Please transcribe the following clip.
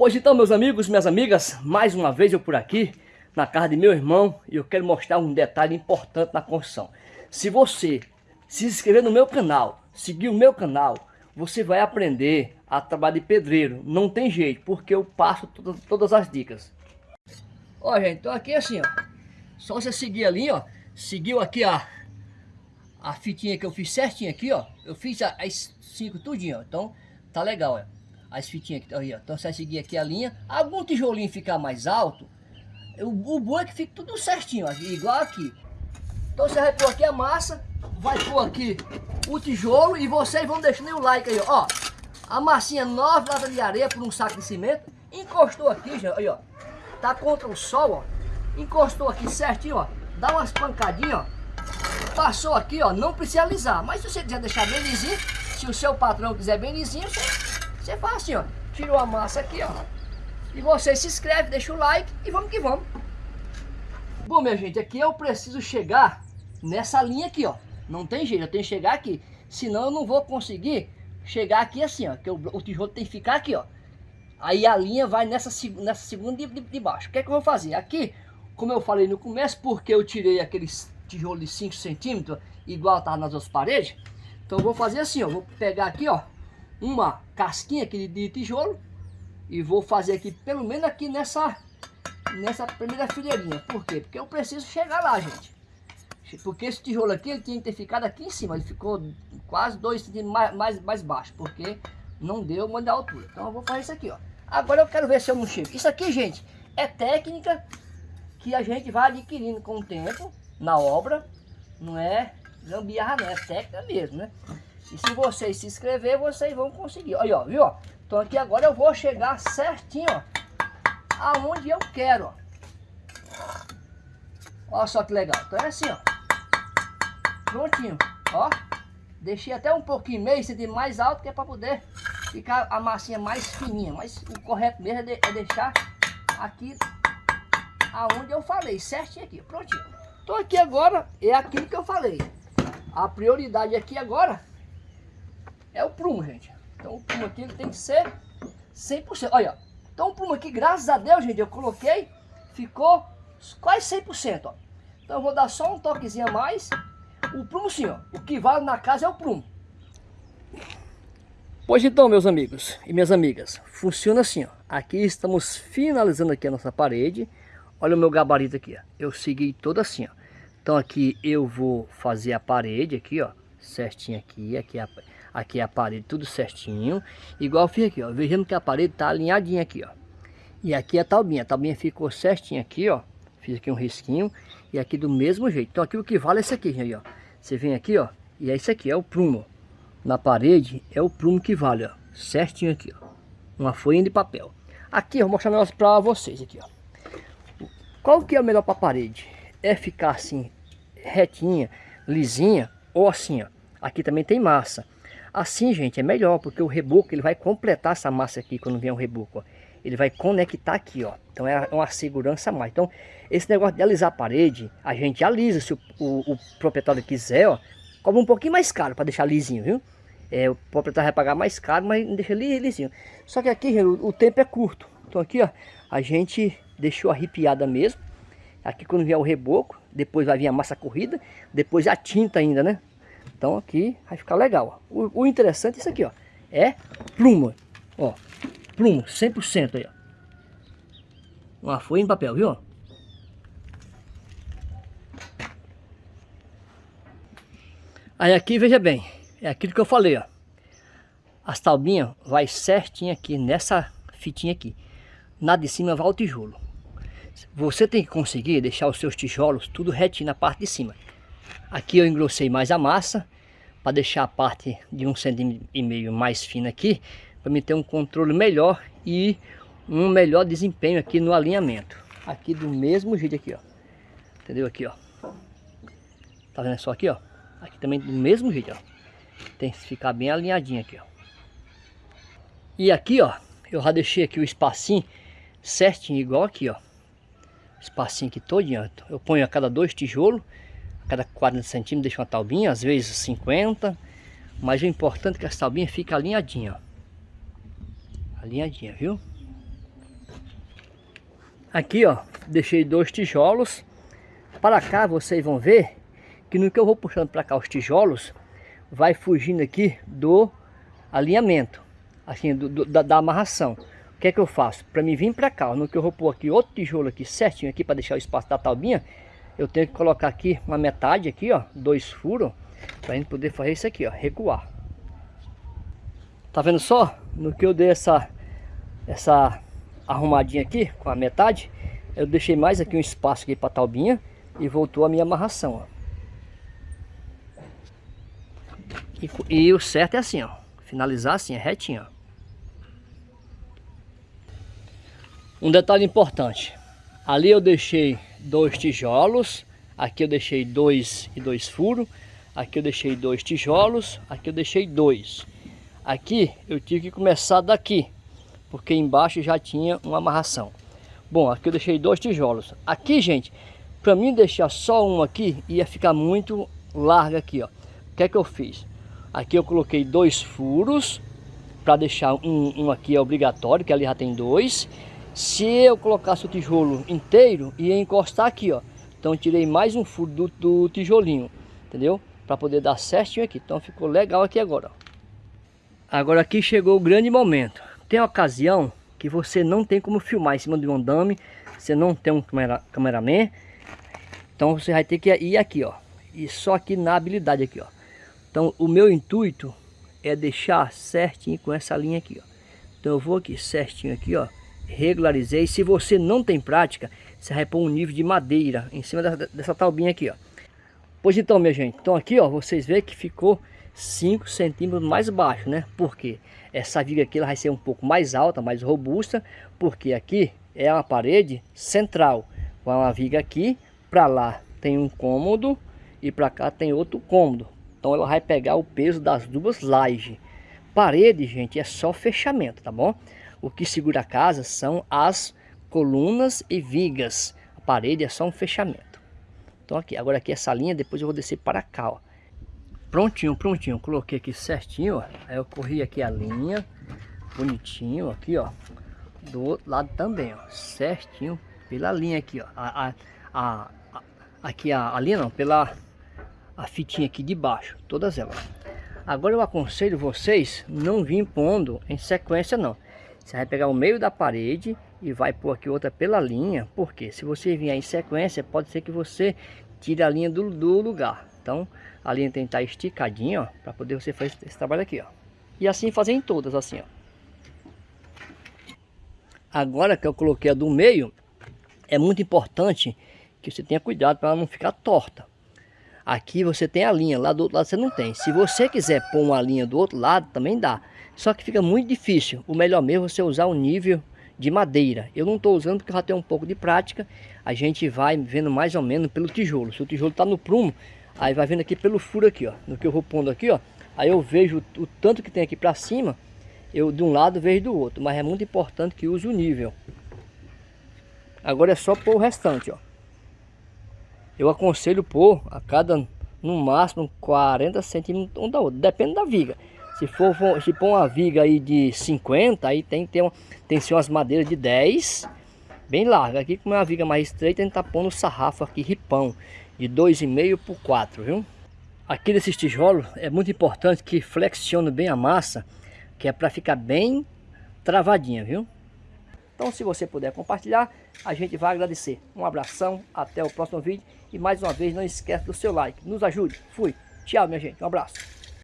Pois então, meus amigos, minhas amigas, mais uma vez eu por aqui, na casa de meu irmão, e eu quero mostrar um detalhe importante na construção. Se você se inscrever no meu canal, seguir o meu canal, você vai aprender a trabalhar de pedreiro. Não tem jeito, porque eu passo todas, todas as dicas. Ó, gente, então aqui é assim, ó. Só você seguir ali, ó. Seguiu aqui a, a fitinha que eu fiz certinho aqui, ó. Eu fiz as cinco tudinho, ó. Então, tá legal, ó as fitinhas aqui, ó. Então você seguir aqui a linha. Algum tijolinho ficar mais alto, o, o bom é que fica tudo certinho, igual aqui. Então você vai pôr aqui a massa, vai pôr aqui o tijolo e vocês vão deixando o like aí, ó. A massinha 9 latas de areia por um saco de cimento. Encostou aqui, já, aí, ó. Tá contra o sol, ó. Encostou aqui certinho, ó. Dá umas pancadinhas, ó. Passou aqui, ó. Não precisa alisar. Mas se você quiser deixar bem lisinho, se o seu patrão quiser bem lisinho, você você faz assim, ó. Tirou a massa aqui, ó. E você se inscreve, deixa o like e vamos que vamos. Bom, minha gente, aqui eu preciso chegar nessa linha aqui, ó. Não tem jeito, eu tenho que chegar aqui. Senão eu não vou conseguir chegar aqui assim, ó. Que o, o tijolo tem que ficar aqui, ó. Aí a linha vai nessa, nessa segunda de, de, de baixo. O que é que eu vou fazer? Aqui, como eu falei no começo, porque eu tirei aqueles tijolos de 5 centímetros, igual tá nas outras paredes. Então eu vou fazer assim, ó. Vou pegar aqui, ó uma casquinha aqui de tijolo e vou fazer aqui pelo menos aqui nessa nessa primeira fileirinha. Por quê? Porque eu preciso chegar lá, gente. Porque esse tijolo aqui, ele tinha que ter ficado aqui em cima. Ele ficou quase 2 centímetros mais, mais, mais baixo. Porque não deu uma da altura. Então eu vou fazer isso aqui, ó. Agora eu quero ver se eu não chego. Isso aqui, gente, é técnica que a gente vai adquirindo com o tempo, na obra. Não é gambiarra, não. É técnica mesmo, né? E se vocês se inscrever, vocês vão conseguir. Olha, ó, viu? Então aqui agora eu vou chegar certinho, ó, aonde eu quero, ó. Olha só que legal. Então é assim, ó. Prontinho, ó. Deixei até um pouquinho, meio centímetro mais alto, que é para poder ficar a massinha mais fininha. Mas o correto mesmo é, de, é deixar aqui aonde eu falei, certinho aqui, prontinho. Então aqui agora é aquilo que eu falei. A prioridade aqui agora é o prumo, gente. Então o prumo aqui ele tem que ser 100%. Olha, então o prumo aqui, graças a Deus, gente, eu coloquei, ficou quase 100%, ó. Então eu vou dar só um toquezinho a mais. O prumo sim, ó, o que vale na casa é o prumo. Pois então, meus amigos e minhas amigas, funciona assim, ó. Aqui estamos finalizando aqui a nossa parede. Olha o meu gabarito aqui, ó. Eu segui todo assim, ó. Então aqui eu vou fazer a parede aqui, ó. Certinho aqui, aqui a Aqui é a parede tudo certinho. Igual fiz aqui, ó. Vejamos que a parede tá alinhadinha aqui, ó. E aqui a talbinha. A talbinha ficou certinha aqui, ó. Fiz aqui um risquinho. E aqui do mesmo jeito. Então aqui o que vale é esse aqui, gente, ó. Você vem aqui, ó. E é isso aqui, é o prumo. Na parede é o prumo que vale, ó. Certinho aqui, ó. Uma folha de papel. Aqui, eu vou mostrar um pra vocês aqui, ó. Qual que é o melhor pra parede? É ficar assim, retinha, lisinha, ou assim, ó. Aqui também tem massa. Assim, gente, é melhor, porque o reboco ele vai completar essa massa aqui quando vier o reboco, ó. Ele vai conectar aqui, ó. Então é uma segurança a mais. Então, esse negócio de alisar a parede, a gente alisa. Se o, o, o proprietário quiser, ó, cobra um pouquinho mais caro para deixar lisinho, viu? É, o proprietário vai pagar mais caro, mas deixa lisinho. Só que aqui, gente, o, o tempo é curto. Então aqui, ó, a gente deixou arrepiada mesmo. Aqui quando vier o reboco, depois vai vir a massa corrida, depois a tinta ainda, né? Então aqui vai ficar legal. O, o, interessante é isso aqui, ó. É pluma. Ó, pluma, 100% aí, ó. Uma folha em papel, viu? Aí aqui, veja bem, é aquilo que eu falei, ó. As taubinhas vai certinho aqui nessa fitinha aqui. Na de cima vai o tijolo. Você tem que conseguir deixar os seus tijolos tudo retinho na parte de cima. Aqui eu engrossei mais a massa para deixar a parte de um centímetro e meio mais fina aqui, para me ter um controle melhor e um melhor desempenho aqui no alinhamento. Aqui do mesmo jeito aqui, ó. Entendeu aqui, ó. Tá vendo só aqui, ó? Aqui também do mesmo jeito, ó. Tem que ficar bem alinhadinho aqui, ó. E aqui, ó, eu já deixei aqui o espacinho certinho, igual aqui, ó. Espacinho aqui todinho, ó. Eu ponho a cada dois tijolos cada 40 centímetros deixa uma taubinha, às vezes 50. Mas o importante é que essa taubinha fique alinhadinha, ó. Alinhadinha, viu? Aqui, ó, deixei dois tijolos. Para cá vocês vão ver que no que eu vou puxando para cá os tijolos, vai fugindo aqui do alinhamento, assim, do, do, da, da, amarração. O que é que eu faço? Para mim vir para cá, no que eu vou pôr aqui outro tijolo aqui certinho aqui para deixar o espaço da talbinha, eu tenho que colocar aqui uma metade aqui, ó, dois furos, para gente poder fazer isso aqui, ó, recuar. Tá vendo só? No que eu dei essa, essa arrumadinha aqui com a metade, eu deixei mais aqui um espaço aqui para a talbinha e voltou a minha amarração, ó. E, e, o certo é assim, ó. Finalizar assim, é retinho, ó. Um detalhe importante. Ali eu deixei dois tijolos. Aqui eu deixei dois e dois furos. Aqui eu deixei dois tijolos. Aqui eu deixei dois. Aqui eu tive que começar daqui. Porque embaixo já tinha uma amarração. Bom, aqui eu deixei dois tijolos. Aqui, gente, para mim deixar só um aqui, ia ficar muito larga aqui, ó. O que é que eu fiz? Aqui eu coloquei dois furos para deixar um, um aqui é obrigatório, que ali já tem dois. Se eu colocasse o tijolo inteiro, ia encostar aqui, ó. Então tirei mais um furo do, do tijolinho, entendeu? Para poder dar certinho aqui. Então ficou legal aqui agora, ó. Agora aqui chegou o grande momento. Tem ocasião que você não tem como filmar em cima de um andame, você não tem um camera, cameraman. Então você vai ter que ir aqui, ó. E só aqui na habilidade aqui, ó. Então o meu intuito é deixar certinho com essa linha aqui, ó. Então eu vou aqui certinho aqui, ó. Regularizei. Se você não tem prática, você vai pôr um nível de madeira em cima dessa, dessa aqui, ó. Pois então, minha gente. Então aqui, ó, vocês veem que ficou 5 centímetros mais baixo, né? Porque essa viga aqui ela vai ser um pouco mais alta, mais robusta, porque aqui é uma parede central. Com uma viga aqui, para lá tem um cômodo e para cá tem outro cômodo. Então ela vai pegar o peso das duas lajes. Parede, gente, é só fechamento, tá bom? O que segura a casa são as colunas e vigas. A parede é só um fechamento. Então aqui, agora aqui essa linha, depois eu vou descer para cá, ó. Prontinho, prontinho. Coloquei aqui certinho, ó. Aí eu corri aqui a linha, bonitinho, aqui, ó. Do outro lado também, ó. Certinho, pela linha aqui, ó. A, a, a, aqui a, a linha não, pela a fitinha aqui de baixo, todas elas. Agora eu aconselho vocês não vir pondo em sequência não. Você vai pegar o meio da parede e vai pôr aqui outra pela linha, porque se você vier em sequência, pode ser que você tire a linha do, do lugar. Então, a linha tem que estar esticadinha, ó, para poder você fazer esse trabalho aqui, ó. E assim fazer em todas, assim, ó. Agora que eu coloquei a do meio, é muito importante que você tenha cuidado para ela não ficar torta. Aqui você tem a linha, lá do outro lado você não tem. Se você quiser pôr uma linha do outro lado, também dá. Só que fica muito difícil. O melhor mesmo é você usar o nível de madeira. Eu não estou usando porque já tenho um pouco de prática. A gente vai vendo mais ou menos pelo tijolo. Se o tijolo está no prumo, aí vai vendo aqui pelo furo aqui, ó. No que eu vou pondo aqui, ó. Aí eu vejo o tanto que tem aqui para cima. Eu de um lado vejo do outro. Mas é muito importante que use o nível. Agora é só pôr o restante, ó eu aconselho pôr a cada, no máximo, 40 centímetros um da outra, depende da viga. Se for, se pôr uma viga aí de 50, aí tem que ter uma, tem que ser umas madeiras de 10, bem larga. Aqui como é uma viga mais estreita, a gente tá pondo sarrafo aqui, ripão, de 2,5 por 4, viu? Aqui nesses tijolos é muito importante que flexione bem a massa, que é para ficar bem travadinha, viu? Então se você puder compartilhar, a gente vai agradecer. Um abração, até o próximo vídeo. E mais uma vez, não esquece do seu like. Nos ajude. Fui. Tchau, minha gente. Um abraço.